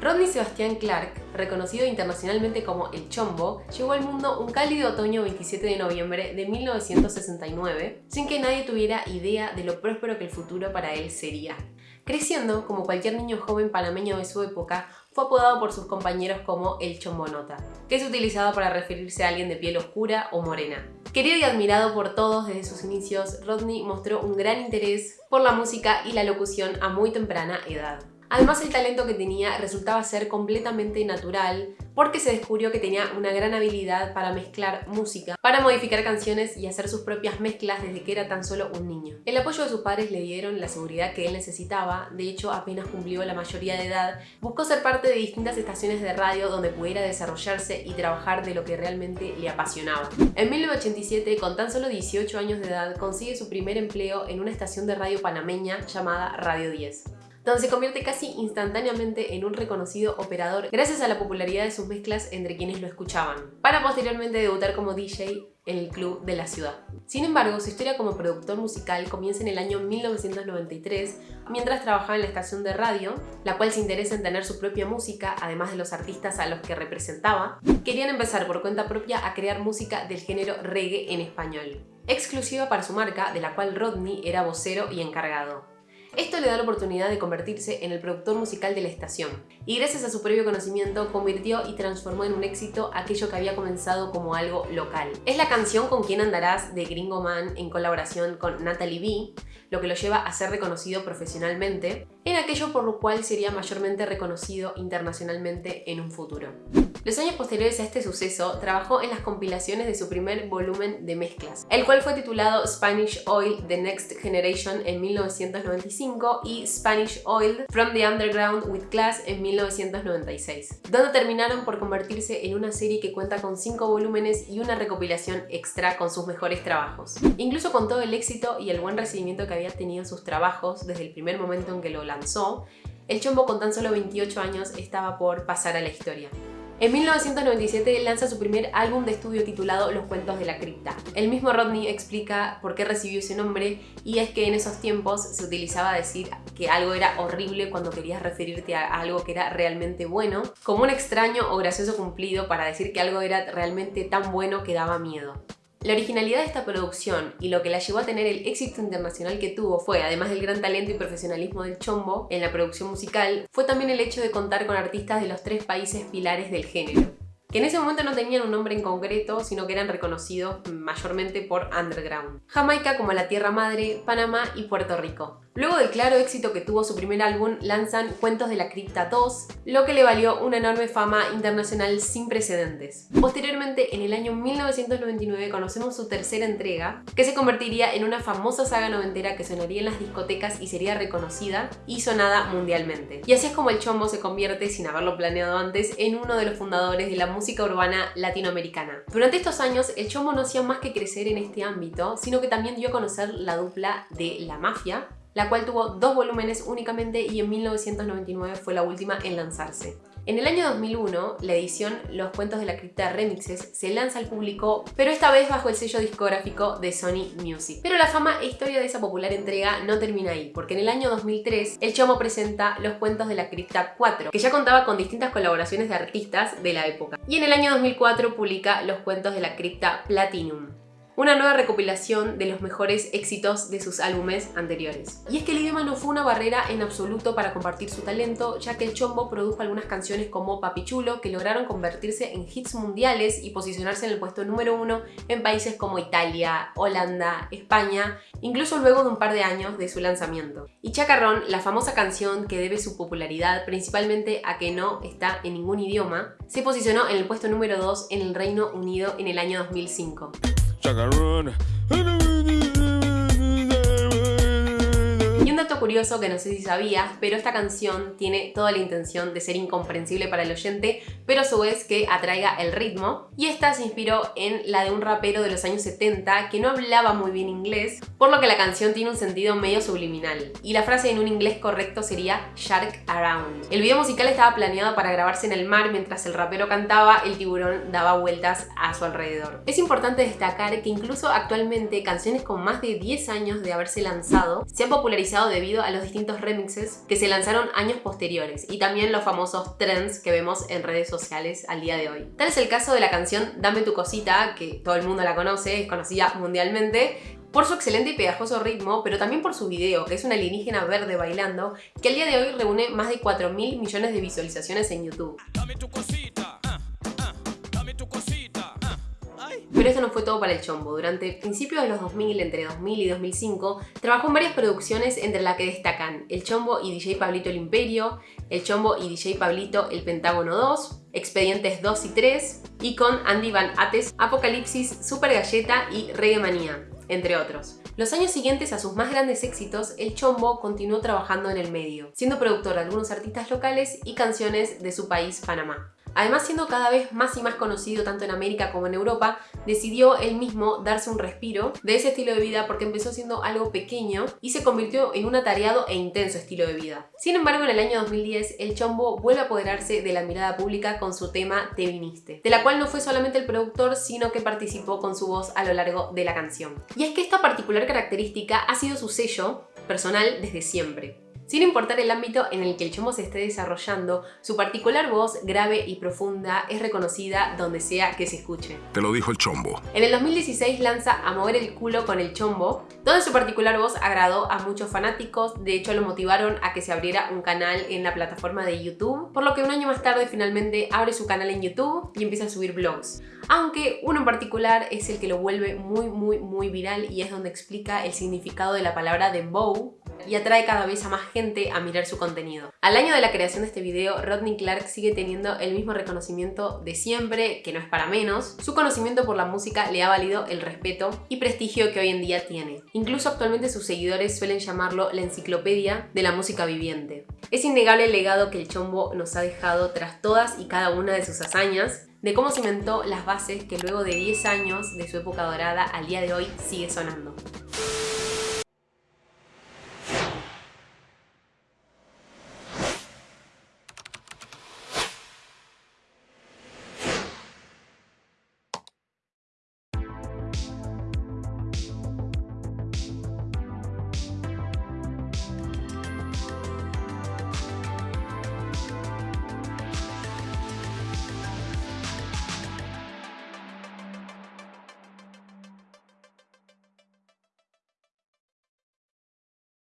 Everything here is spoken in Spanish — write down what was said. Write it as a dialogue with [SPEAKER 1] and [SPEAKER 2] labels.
[SPEAKER 1] Rodney Sebastian Clark, reconocido internacionalmente como El Chombo, llegó al mundo un cálido otoño 27 de noviembre de 1969, sin que nadie tuviera idea de lo próspero que el futuro para él sería. Creciendo, como cualquier niño joven panameño de su época, fue apodado por sus compañeros como el chombonota, que es utilizado para referirse a alguien de piel oscura o morena. Querido y admirado por todos desde sus inicios, Rodney mostró un gran interés por la música y la locución a muy temprana edad. Además el talento que tenía resultaba ser completamente natural porque se descubrió que tenía una gran habilidad para mezclar música, para modificar canciones y hacer sus propias mezclas desde que era tan solo un niño. El apoyo de sus padres le dieron la seguridad que él necesitaba, de hecho apenas cumplió la mayoría de edad, buscó ser parte de distintas estaciones de radio donde pudiera desarrollarse y trabajar de lo que realmente le apasionaba. En 1987, con tan solo 18 años de edad, consigue su primer empleo en una estación de radio panameña llamada Radio 10 donde se convierte casi instantáneamente en un reconocido operador gracias a la popularidad de sus mezclas entre quienes lo escuchaban, para posteriormente debutar como DJ en el club de la ciudad. Sin embargo, su historia como productor musical comienza en el año 1993, mientras trabajaba en la estación de radio, la cual se interesa en tener su propia música, además de los artistas a los que representaba, querían empezar por cuenta propia a crear música del género reggae en español, exclusiva para su marca, de la cual Rodney era vocero y encargado. Le da la oportunidad de convertirse en el productor musical de la estación, y gracias a su previo conocimiento convirtió y transformó en un éxito aquello que había comenzado como algo local. Es la canción Con quién andarás de Gringo Man en colaboración con Natalie B, lo que lo lleva a ser reconocido profesionalmente, en aquello por lo cual sería mayormente reconocido internacionalmente en un futuro. Los años posteriores a este suceso, trabajó en las compilaciones de su primer volumen de mezclas, el cual fue titulado Spanish Oil The Next Generation en 1995 y Spanish Oil From the Underground with Class en 1996, donde terminaron por convertirse en una serie que cuenta con 5 volúmenes y una recopilación extra con sus mejores trabajos. Incluso con todo el éxito y el buen recibimiento que había tenido sus trabajos desde el primer momento en que lo lanzó, el Chombo con tan solo 28 años estaba por pasar a la historia. En 1997 lanza su primer álbum de estudio titulado Los Cuentos de la Cripta. El mismo Rodney explica por qué recibió ese nombre y es que en esos tiempos se utilizaba decir que algo era horrible cuando querías referirte a algo que era realmente bueno, como un extraño o gracioso cumplido para decir que algo era realmente tan bueno que daba miedo. La originalidad de esta producción y lo que la llevó a tener el éxito internacional que tuvo fue, además del gran talento y profesionalismo del Chombo en la producción musical, fue también el hecho de contar con artistas de los tres países pilares del género que en ese momento no tenían un nombre en concreto, sino que eran reconocidos mayormente por underground. Jamaica como la tierra madre, Panamá y Puerto Rico. Luego del claro éxito que tuvo su primer álbum, lanzan Cuentos de la Cripta 2, lo que le valió una enorme fama internacional sin precedentes. Posteriormente, en el año 1999, conocemos su tercera entrega, que se convertiría en una famosa saga noventera que sonaría en las discotecas y sería reconocida y sonada mundialmente. Y así es como el Chombo se convierte, sin haberlo planeado antes, en uno de los fundadores de la música urbana latinoamericana. Durante estos años, el Chombo no hacía más que crecer en este ámbito, sino que también dio a conocer la dupla de La Mafia, la cual tuvo dos volúmenes únicamente y en 1999 fue la última en lanzarse. En el año 2001, la edición Los Cuentos de la Cripta Remixes se lanza al público, pero esta vez bajo el sello discográfico de Sony Music. Pero la fama e historia de esa popular entrega no termina ahí, porque en el año 2003 el Chomo presenta Los Cuentos de la Cripta 4, que ya contaba con distintas colaboraciones de artistas de la época. Y en el año 2004 publica Los Cuentos de la Cripta Platinum una nueva recopilación de los mejores éxitos de sus álbumes anteriores. Y es que el idioma no fue una barrera en absoluto para compartir su talento, ya que el Chombo produjo algunas canciones como Papichulo que lograron convertirse en hits mundiales y posicionarse en el puesto número uno en países como Italia, Holanda, España, incluso luego de un par de años de su lanzamiento. Y Chacarrón, la famosa canción que debe su popularidad principalmente a que no está en ningún idioma, se posicionó en el puesto número 2 en el Reino Unido en el año 2005. chugga run. Chacarrón. curioso que no sé si sabías, pero esta canción tiene toda la intención de ser incomprensible para el oyente, pero a su vez que atraiga el ritmo. Y esta se inspiró en la de un rapero de los años 70 que no hablaba muy bien inglés, por lo que la canción tiene un sentido medio subliminal. Y la frase en un inglés correcto sería Shark Around. El video musical estaba planeado para grabarse en el mar mientras el rapero cantaba, el tiburón daba vueltas a su alrededor. Es importante destacar que incluso actualmente canciones con más de 10 años de haberse lanzado se han popularizado debido a los distintos remixes que se lanzaron años posteriores y también los famosos trends que vemos en redes sociales al día de hoy. Tal es el caso de la canción Dame tu cosita, que todo el mundo la conoce, es conocida mundialmente, por su excelente y pegajoso ritmo, pero también por su video, que es una alienígena verde bailando, que al día de hoy reúne más de 4 mil millones de visualizaciones en YouTube. Pero esto no fue todo para el Chombo. Durante principios de los 2000, entre 2000 y 2005, trabajó en varias producciones entre las que destacan El Chombo y DJ Pablito el Imperio, El Chombo y DJ Pablito el Pentágono 2, Expedientes 2 y 3, y con Andy Van Ates, Apocalipsis, Super Galleta y Reggae Manía, entre otros. Los años siguientes a sus más grandes éxitos, el Chombo continuó trabajando en el medio, siendo productor de algunos artistas locales y canciones de su país, Panamá. Además, siendo cada vez más y más conocido tanto en América como en Europa, decidió él mismo darse un respiro de ese estilo de vida porque empezó siendo algo pequeño y se convirtió en un atareado e intenso estilo de vida. Sin embargo, en el año 2010, el Chombo vuelve a apoderarse de la mirada pública con su tema Te viniste, de la cual no fue solamente el productor, sino que participó con su voz a lo largo de la canción. Y es que esta particular característica ha sido su sello personal desde siempre. Sin importar el ámbito en el que el chombo se esté desarrollando, su particular voz grave y profunda es reconocida donde sea que se escuche.
[SPEAKER 2] Te lo dijo el chombo.
[SPEAKER 1] En el 2016 lanza A mover el culo con el chombo, donde su particular voz agradó a muchos fanáticos, de hecho lo motivaron a que se abriera un canal en la plataforma de YouTube, por lo que un año más tarde finalmente abre su canal en YouTube y empieza a subir vlogs. Aunque uno en particular es el que lo vuelve muy muy muy viral y es donde explica el significado de la palabra dembow, y atrae cada vez a más gente a mirar su contenido. Al año de la creación de este video, Rodney Clark sigue teniendo el mismo reconocimiento de siempre, que no es para menos. Su conocimiento por la música le ha valido el respeto y prestigio que hoy en día tiene. Incluso actualmente sus seguidores suelen llamarlo la enciclopedia de la música viviente. Es innegable el legado que el Chombo nos ha dejado tras todas y cada una de sus hazañas, de cómo cimentó las bases que luego de 10 años de su época dorada al día de hoy sigue sonando.